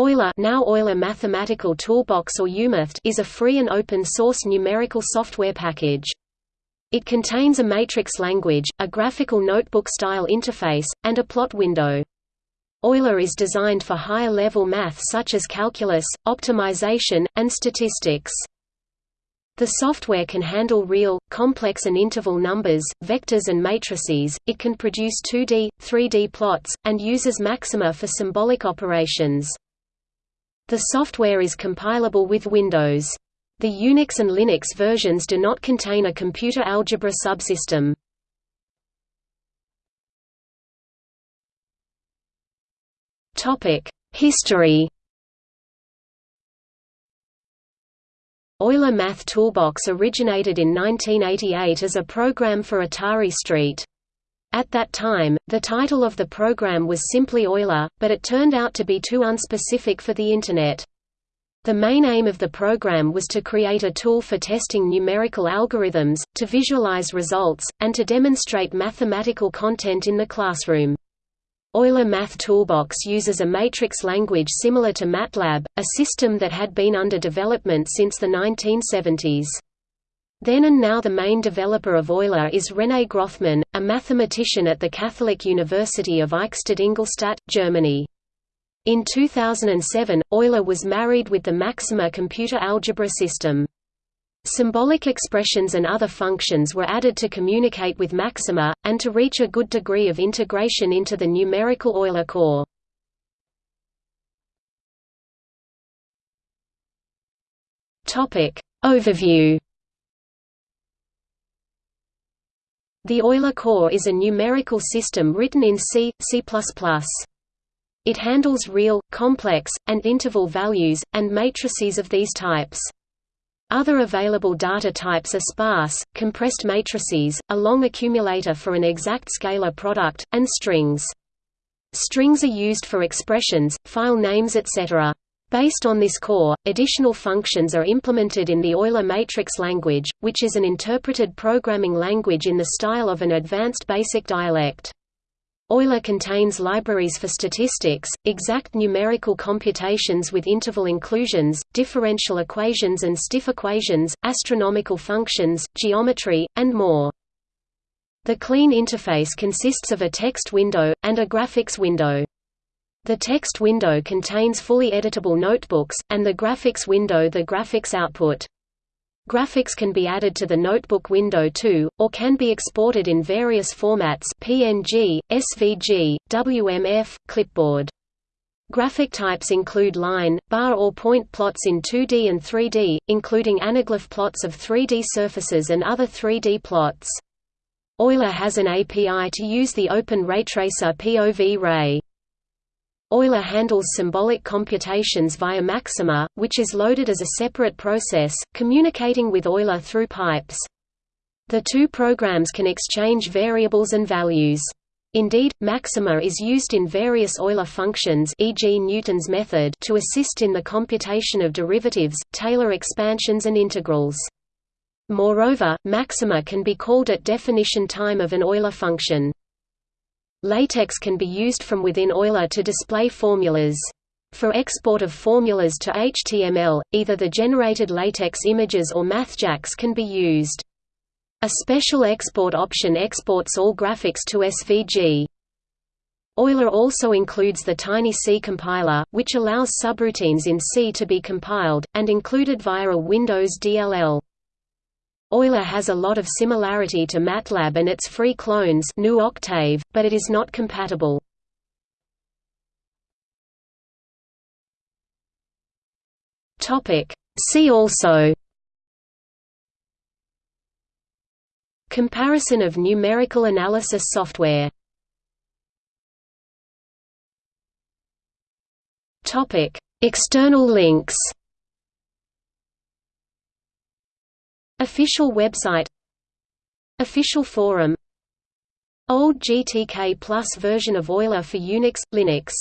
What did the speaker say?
Euler now Euler Mathematical Toolbox or UMath is a free and open-source numerical software package. It contains a matrix language, a graphical notebook-style interface, and a plot window. Euler is designed for higher-level math such as calculus, optimization, and statistics. The software can handle real, complex and interval numbers, vectors and matrices, it can produce 2D, 3D plots, and uses maxima for symbolic operations. The software is compilable with Windows. The Unix and Linux versions do not contain a computer algebra subsystem. History Euler Math Toolbox originated in 1988 as a program for Atari ST. At that time, the title of the program was simply Euler, but it turned out to be too unspecific for the Internet. The main aim of the program was to create a tool for testing numerical algorithms, to visualize results, and to demonstrate mathematical content in the classroom. Euler Math Toolbox uses a matrix language similar to MATLAB, a system that had been under development since the 1970s. Then and now the main developer of Euler is René Grothmann, a mathematician at the Catholic University of Eichstätt-Ingolstadt, Germany. In 2007, Euler was married with the Maxima computer algebra system. Symbolic expressions and other functions were added to communicate with Maxima, and to reach a good degree of integration into the numerical Euler core. Overview The Euler core is a numerical system written in C, C++. It handles real, complex, and interval values, and matrices of these types. Other available data types are sparse, compressed matrices, a long accumulator for an exact scalar product, and strings. Strings are used for expressions, file names etc. Based on this core, additional functions are implemented in the Euler matrix language, which is an interpreted programming language in the style of an advanced basic dialect. Euler contains libraries for statistics, exact numerical computations with interval inclusions, differential equations and stiff equations, astronomical functions, geometry, and more. The clean interface consists of a text window, and a graphics window. The text window contains fully editable notebooks, and the graphics window the graphics output. Graphics can be added to the notebook window too, or can be exported in various formats PNG, SVG, WMF, clipboard. Graphic types include line, bar or point plots in 2D and 3D, including anaglyph plots of 3D surfaces and other 3D plots. Euler has an API to use the Open Raytracer POV Ray. Euler handles symbolic computations via Maxima, which is loaded as a separate process, communicating with Euler through pipes. The two programs can exchange variables and values. Indeed, Maxima is used in various Euler functions e.g. Newton's method to assist in the computation of derivatives, Taylor expansions and integrals. Moreover, Maxima can be called at definition time of an Euler function. LaTeX can be used from within Euler to display formulas. For export of formulas to HTML, either the generated LaTeX images or MathJax can be used. A special export option exports all graphics to SVG. Euler also includes the TinyC compiler, which allows subroutines in C to be compiled, and included via a Windows DLL. Euler has a lot of similarity to MATLAB and its free clones GNU Octave, but it is not compatible. See also Comparison of numerical analysis software External links Official website Official forum Old GTK Plus version of Euler for Unix, Linux